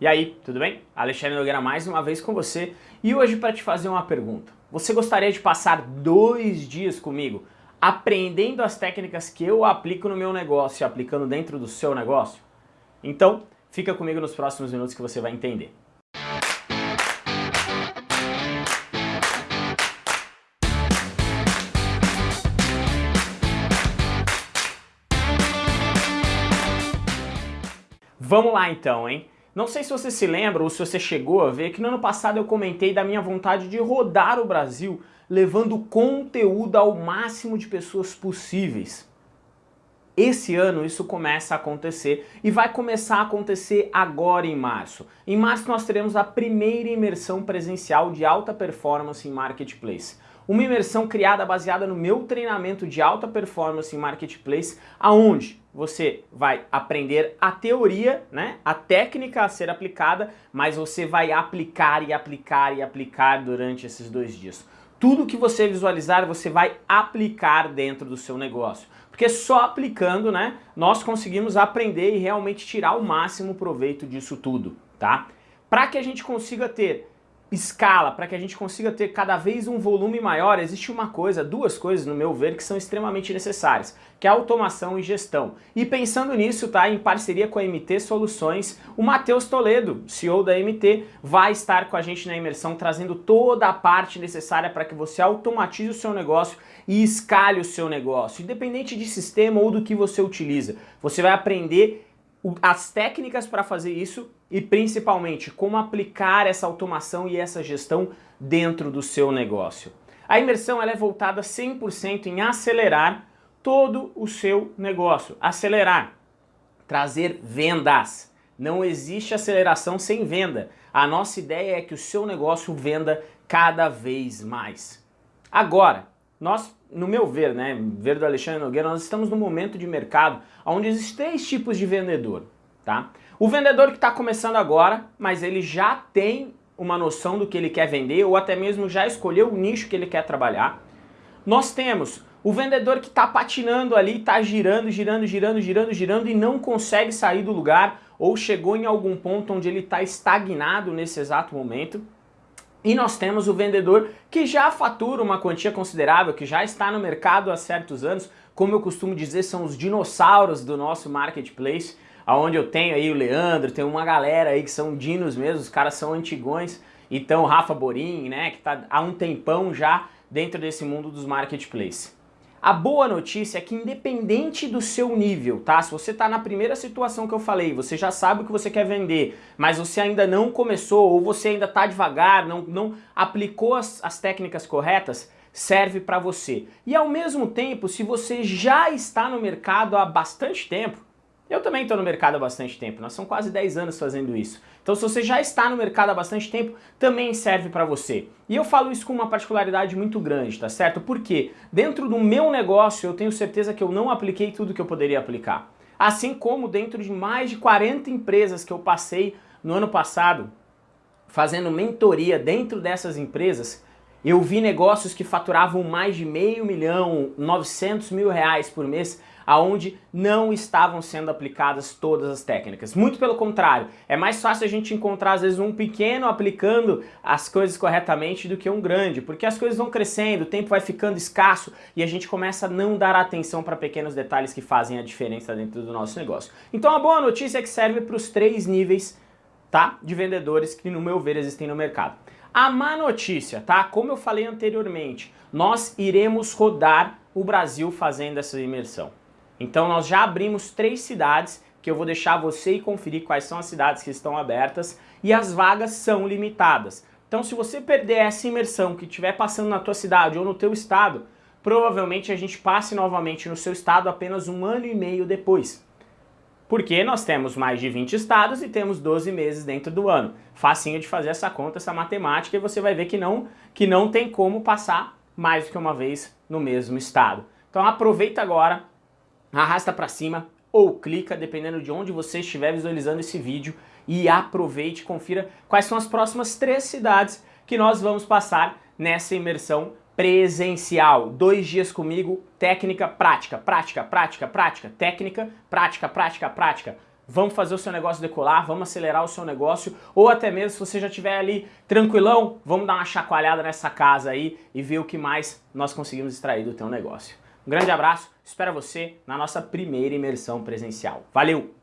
E aí, tudo bem? Alexandre Nogueira mais uma vez com você e hoje para te fazer uma pergunta. Você gostaria de passar dois dias comigo aprendendo as técnicas que eu aplico no meu negócio e aplicando dentro do seu negócio? Então, fica comigo nos próximos minutos que você vai entender. Vamos lá então, hein? Não sei se você se lembra ou se você chegou a ver que no ano passado eu comentei da minha vontade de rodar o Brasil levando conteúdo ao máximo de pessoas possíveis. Esse ano isso começa a acontecer e vai começar a acontecer agora em março. Em março nós teremos a primeira imersão presencial de alta performance em Marketplace. Uma imersão criada baseada no meu treinamento de alta performance em Marketplace, aonde você vai aprender a teoria, né, a técnica a ser aplicada, mas você vai aplicar e aplicar e aplicar durante esses dois dias. Tudo que você visualizar, você vai aplicar dentro do seu negócio. Porque só aplicando, né, nós conseguimos aprender e realmente tirar o máximo proveito disso tudo, tá? Para que a gente consiga ter escala, para que a gente consiga ter cada vez um volume maior, existe uma coisa, duas coisas no meu ver que são extremamente necessárias, que é automação e gestão. E pensando nisso, tá, em parceria com a MT Soluções, o Matheus Toledo, CEO da MT, vai estar com a gente na imersão trazendo toda a parte necessária para que você automatize o seu negócio e escale o seu negócio, independente de sistema ou do que você utiliza. Você vai aprender as técnicas para fazer isso e principalmente como aplicar essa automação e essa gestão dentro do seu negócio. A imersão ela é voltada 100% em acelerar todo o seu negócio. Acelerar, trazer vendas. Não existe aceleração sem venda. A nossa ideia é que o seu negócio venda cada vez mais. Agora, nós, no meu ver, né, ver do Alexandre Nogueira, nós estamos num momento de mercado onde existem três tipos de vendedor, tá? O vendedor que está começando agora, mas ele já tem uma noção do que ele quer vender ou até mesmo já escolheu o nicho que ele quer trabalhar. Nós temos o vendedor que está patinando ali, está girando, girando, girando, girando, girando e não consegue sair do lugar ou chegou em algum ponto onde ele está estagnado nesse exato momento. E nós temos o vendedor que já fatura uma quantia considerável, que já está no mercado há certos anos, como eu costumo dizer, são os dinossauros do nosso marketplace, aonde eu tenho aí o Leandro, tem uma galera aí que são dinos mesmo, os caras são antigões, então Rafa Borim, né, que está há um tempão já dentro desse mundo dos marketplaces. A boa notícia é que independente do seu nível, tá? Se você está na primeira situação que eu falei, você já sabe o que você quer vender, mas você ainda não começou ou você ainda está devagar, não, não aplicou as, as técnicas corretas, serve para você. E ao mesmo tempo, se você já está no mercado há bastante tempo, eu também estou no mercado há bastante tempo, nós são quase 10 anos fazendo isso. Então se você já está no mercado há bastante tempo, também serve para você. E eu falo isso com uma particularidade muito grande, tá certo? Porque dentro do meu negócio eu tenho certeza que eu não apliquei tudo que eu poderia aplicar. Assim como dentro de mais de 40 empresas que eu passei no ano passado, fazendo mentoria dentro dessas empresas, eu vi negócios que faturavam mais de meio milhão, 900 mil reais por mês, aonde não estavam sendo aplicadas todas as técnicas. Muito pelo contrário, é mais fácil a gente encontrar às vezes um pequeno aplicando as coisas corretamente do que um grande, porque as coisas vão crescendo, o tempo vai ficando escasso e a gente começa a não dar atenção para pequenos detalhes que fazem a diferença dentro do nosso negócio. Então a boa notícia é que serve para os três níveis tá, de vendedores que no meu ver existem no mercado. A má notícia, tá? Como eu falei anteriormente, nós iremos rodar o Brasil fazendo essa imersão. Então nós já abrimos três cidades que eu vou deixar você conferir quais são as cidades que estão abertas e as vagas são limitadas. Então se você perder essa imersão que estiver passando na tua cidade ou no teu estado, provavelmente a gente passe novamente no seu estado apenas um ano e meio depois. Porque nós temos mais de 20 estados e temos 12 meses dentro do ano. Facinho de fazer essa conta, essa matemática, e você vai ver que não, que não tem como passar mais do que uma vez no mesmo estado. Então aproveita agora, arrasta para cima ou clica, dependendo de onde você estiver visualizando esse vídeo, e aproveite, confira quais são as próximas três cidades que nós vamos passar nessa imersão presencial. Dois dias comigo, técnica, prática, prática, prática, prática, técnica, prática, prática, prática. vamos fazer o seu negócio decolar, vamos acelerar o seu negócio, ou até mesmo se você já estiver ali tranquilão, vamos dar uma chacoalhada nessa casa aí e ver o que mais nós conseguimos extrair do teu negócio. Um grande abraço, espero você na nossa primeira imersão presencial. Valeu!